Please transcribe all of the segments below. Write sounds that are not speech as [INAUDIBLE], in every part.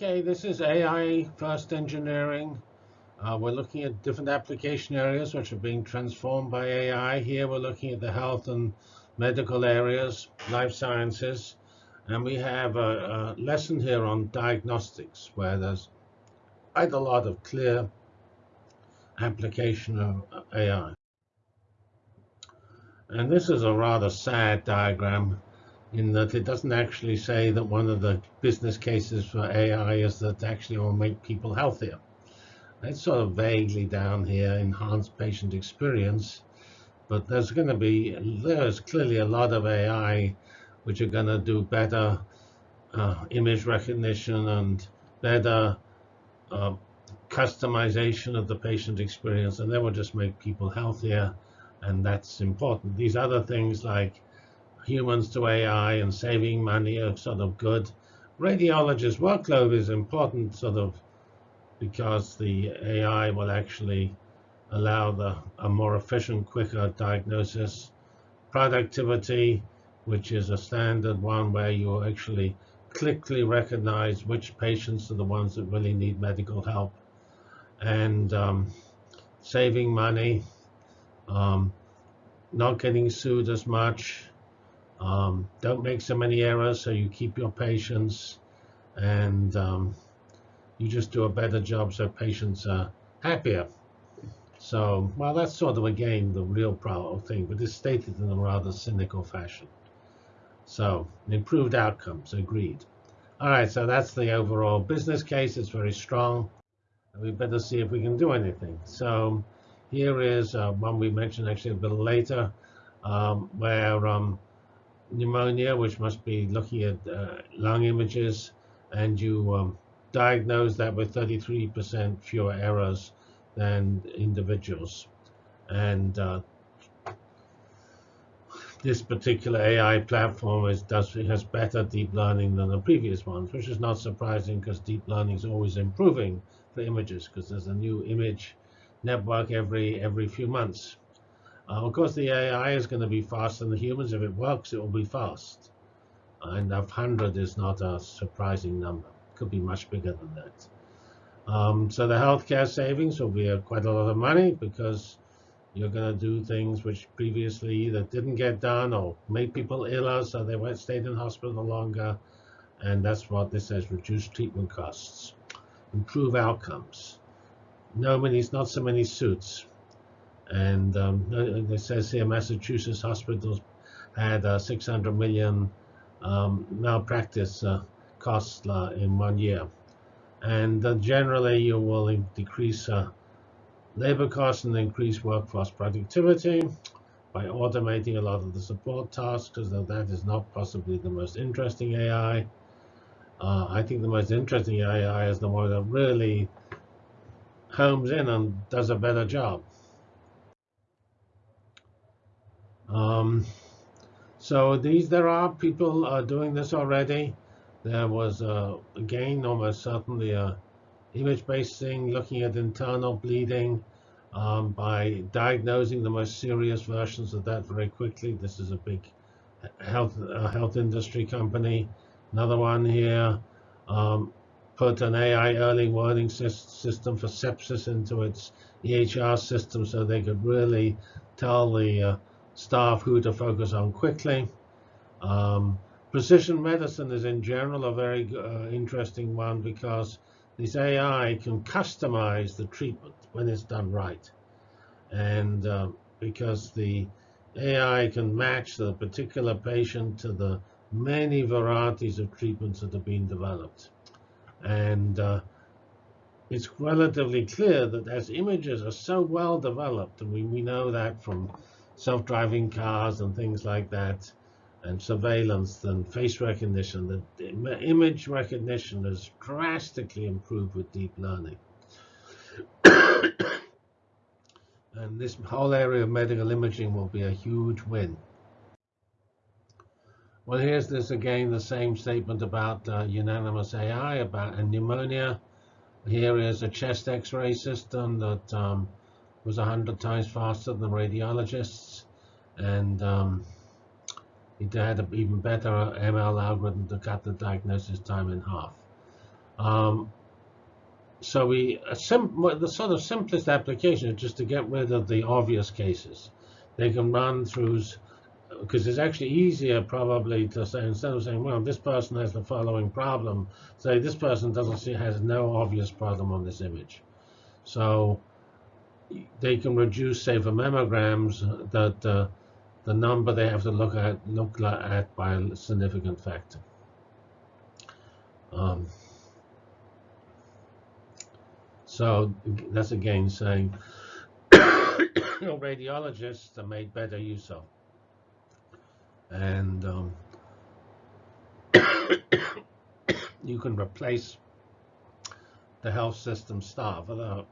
Okay, this is AI first engineering. Uh, we're looking at different application areas which are being transformed by AI. Here we're looking at the health and medical areas, life sciences, and we have a, a lesson here on diagnostics where there's quite a lot of clear application of AI. And this is a rather sad diagram in that it doesn't actually say that one of the business cases for AI is that actually will make people healthier. It's sort of vaguely down here, enhance patient experience, but there's going to be, there's clearly a lot of AI which are going to do better uh, image recognition and better uh, customization of the patient experience, and that will just make people healthier, and that's important. These other things like humans to AI and saving money are sort of good. Radiologist workload is important sort of because the AI will actually allow the, a more efficient, quicker diagnosis. Productivity, which is a standard one where you actually quickly recognize which patients are the ones that really need medical help. And um, saving money, um, not getting sued as much, um, don't make so many errors so you keep your patients and um, you just do a better job so patients are happier. So, well, that's sort of, again, the real problem thing, but it's stated in a rather cynical fashion. So, improved outcomes, agreed. All right, so that's the overall business case. It's very strong. And we better see if we can do anything. So here is uh, one we mentioned actually a bit later, um, where um, pneumonia, which must be looking at uh, lung images, and you um, diagnose that with 33% fewer errors than individuals. And uh, this particular AI platform is, does has better deep learning than the previous ones, which is not surprising because deep learning is always improving for images because there's a new image network every every few months. Uh, of course, the AI is going to be faster than the humans. If it works, it will be fast. And 100 is not a surprising number. It could be much bigger than that. Um, so the healthcare savings will be a, quite a lot of money because you're going to do things which previously either didn't get done or made people iller, so they went stayed in hospital longer. And that's what this says, reduce treatment costs, improve outcomes. No many, not so many suits. And um, it says here Massachusetts hospitals had uh, 600 million um, malpractice uh, costs uh, in one year. And uh, generally, you will decrease uh, labor costs and increase workforce productivity by automating a lot of the support tasks, because that is not possibly the most interesting AI. Uh, I think the most interesting AI is the one that really homes in and does a better job. Um, so these, there are people uh, doing this already. There was, uh, again, almost certainly a image-based thing looking at internal bleeding um, by diagnosing the most serious versions of that very quickly. This is a big health uh, health industry company. Another one here um, put an AI early warning system for sepsis into its EHR system so they could really tell the uh, staff who to focus on quickly. Um, precision medicine is in general a very uh, interesting one because this AI can customize the treatment when it's done right. And uh, because the AI can match the particular patient to the many varieties of treatments that are being developed. And uh, it's relatively clear that as images are so well developed, and we, we know that from self-driving cars and things like that, and surveillance and face recognition, The image recognition has drastically improved with deep learning. [COUGHS] and this whole area of medical imaging will be a huge win. Well, here's this again, the same statement about uh, unanimous AI, about pneumonia. Here is a chest x-ray system that um, was 100 times faster than radiologists. And um, it had an even better ML algorithm to cut the diagnosis time in half. Um, so we the sort of simplest application is just to get rid of the obvious cases. They can run through because it's actually easier probably to say instead of saying, well, this person has the following problem, say this person doesn't see has no obvious problem on this image. So they can reduce, say, for mammograms, that uh, the number they have to look at look at by a significant factor. Um, so that's again saying [COUGHS] radiologists are made better use of. And um, [COUGHS] you can replace the health system staff. Although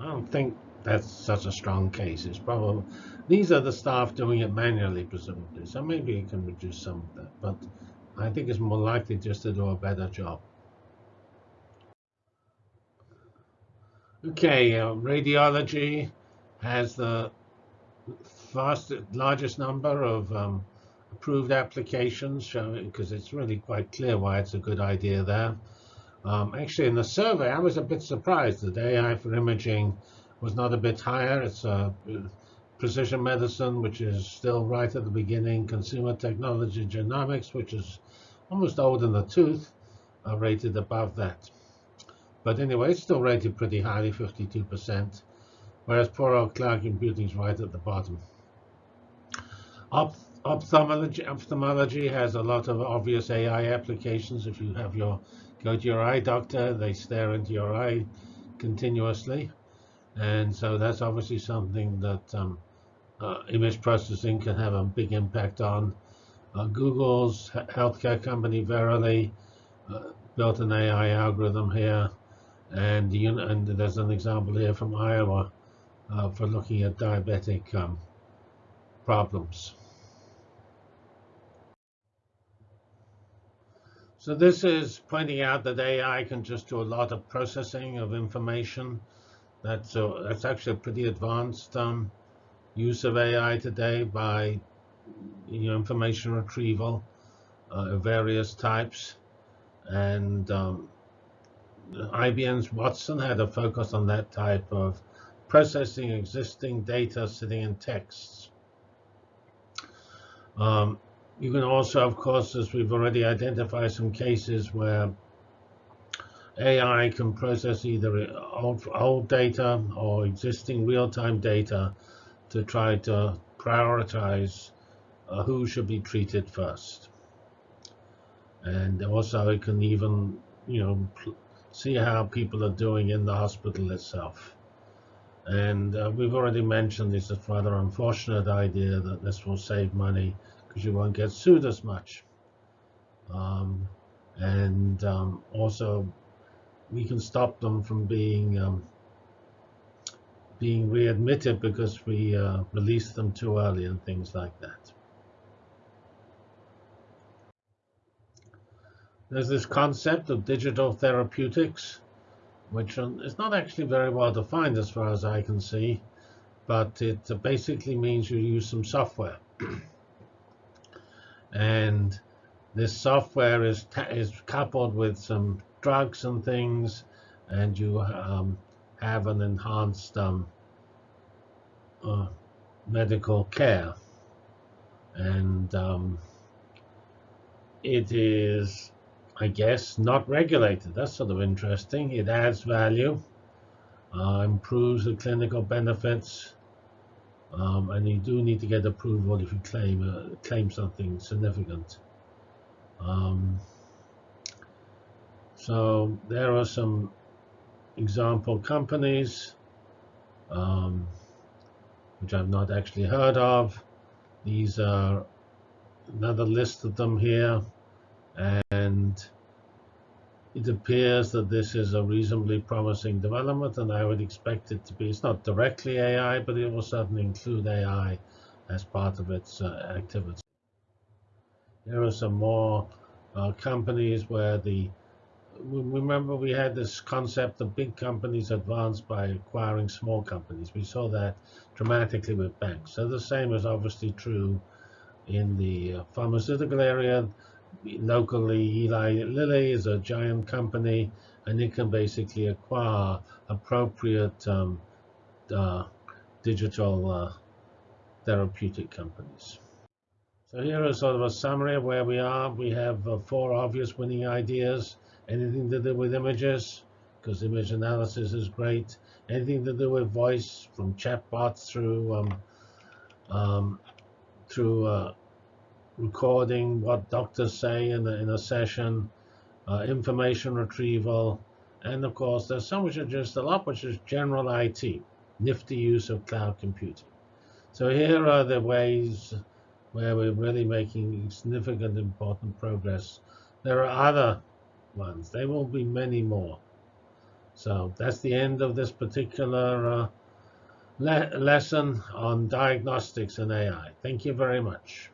I don't think that's such a strong case. It's probably these are the staff doing it manually, presumably. So maybe you can reduce some of that. But I think it's more likely just to do a better job. Okay, uh, radiology has the fastest, largest number of um, approved applications, because it's really quite clear why it's a good idea there. Um, actually, in the survey, I was a bit surprised that AI for imaging was not a bit higher. It's uh, precision medicine, which is still right at the beginning, consumer technology, genomics, which is almost old in the tooth, are rated above that. But anyway, it's still rated pretty highly, 52%, whereas poor old cloud computing is right at the bottom. Op ophthalmology, ophthalmology has a lot of obvious AI applications. If you have your go to your eye doctor, they stare into your eye continuously. And so that's obviously something that um, uh, image processing can have a big impact on. Uh, Google's healthcare company Verily uh, built an AI algorithm here, and, and there's an example here from Iowa uh, for looking at diabetic um, problems. So this is pointing out that AI can just do a lot of processing of information. That's, uh, that's actually a pretty advanced um, use of AI today by you know, information retrieval uh, of various types. And um, IBM's Watson had a focus on that type of processing existing data sitting in texts. Um, you can also, of course, as we've already identified some cases where AI can process either old, old data or existing real-time data to try to prioritize uh, who should be treated first. And also it can even, you know, see how people are doing in the hospital itself. And uh, we've already mentioned this is rather unfortunate idea that this will save money because you won't get sued as much. Um, and um, also, we can stop them from being um, being readmitted because we uh, them too early and things like that. There's this concept of digital therapeutics, which is not actually very well defined as far as I can see, but it basically means you use some software. [CLEARS THROAT] and this software is is coupled with some drugs and things, and you um, have an enhanced um, uh, medical care, and um, it is, I guess, not regulated. That's sort of interesting. It adds value, uh, improves the clinical benefits, um, and you do need to get approval if you claim uh, claim something significant. Um, so there are some example companies um, which I've not actually heard of. These are another list of them here, and it appears that this is a reasonably promising development, and I would expect it to be. It's not directly AI, but it will certainly include AI as part of its uh, activity. Here are some more uh, companies where the remember we had this concept of big companies advanced by acquiring small companies. We saw that dramatically with banks. So the same is obviously true in the uh, pharmaceutical area locally, Eli Lilly is a giant company, and it can basically acquire appropriate um, uh, digital uh, therapeutic companies. So here is sort of a summary of where we are. We have uh, four obvious winning ideas. Anything to do with images, because image analysis is great. Anything to do with voice, from chatbots through um, um, through uh, recording what doctors say in a, in a session, uh, information retrieval, and of course there's some which are just a lot, which is general IT, nifty use of cloud computing. So here are the ways where we're really making significant important progress. There are other ones. There will be many more. So that's the end of this particular uh, le lesson on diagnostics and AI. Thank you very much.